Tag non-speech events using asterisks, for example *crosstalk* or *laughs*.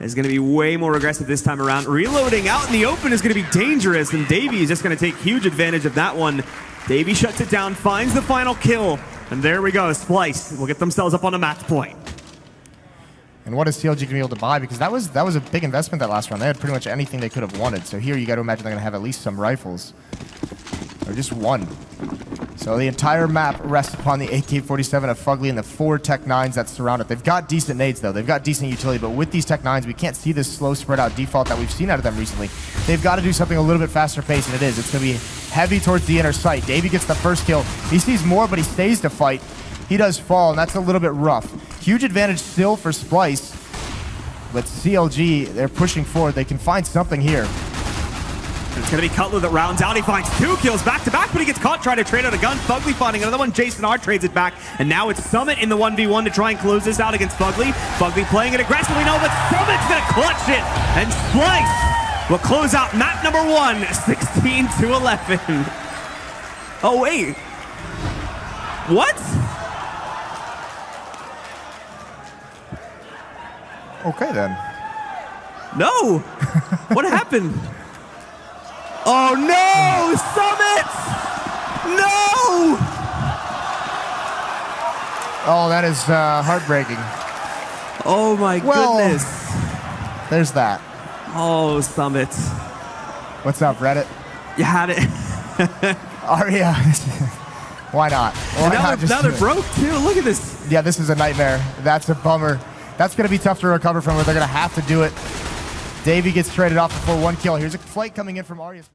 is going to be way more aggressive this time around. Reloading out in the open is going to be dangerous, and Davey is just going to take huge advantage of that one. Davey shuts it down, finds the final kill, and there we go. Splyce will get themselves up on a match point. And what is CLG going to be able to buy? Because that was that was a big investment that last round. They had pretty much anything they could have wanted. So here you got to imagine they're going to have at least some rifles. Or just one. So the entire map rests upon the AK-47 of Fugly and the four Tech 9s that surround it. They've got decent nades, though. They've got decent utility, but with these Tech 9s, we can't see this slow spread out default that we've seen out of them recently. They've got to do something a little bit faster paced, and it is. It's going to be heavy towards the inner sight. Davey gets the first kill. He sees more, but he stays to fight. He does fall, and that's a little bit rough. Huge advantage still for Splyce, but CLG, they're pushing forward. They can find something here. It's going to be Cutler that rounds out. He finds two kills back to back, but he gets caught trying to trade out a gun. Fugly finding another one. Jason R trades it back. And now it's Summit in the 1v1 to try and close this out against Fugly. Fugly playing it aggressively. No, but Summit's going to clutch it. And Splyce will close out map number one, *laughs* 16 to 11. *laughs* Oh, wait. What? Okay, then. No. what happened? *laughs* Oh no! Summit! No! Oh, that is uh, heartbreaking. Oh my well, goodness. There's that. Oh, Summit. What's up, Reddit? You had it. *laughs* arya. *laughs* Why not? Why now, not they're, now they're broke too. Look at this. Yeah, this is a nightmare. That's a bummer. That's going to be tough to recover from, but they're going to have to do it. Davey gets traded off before one kill. Here's a flight coming in from arya.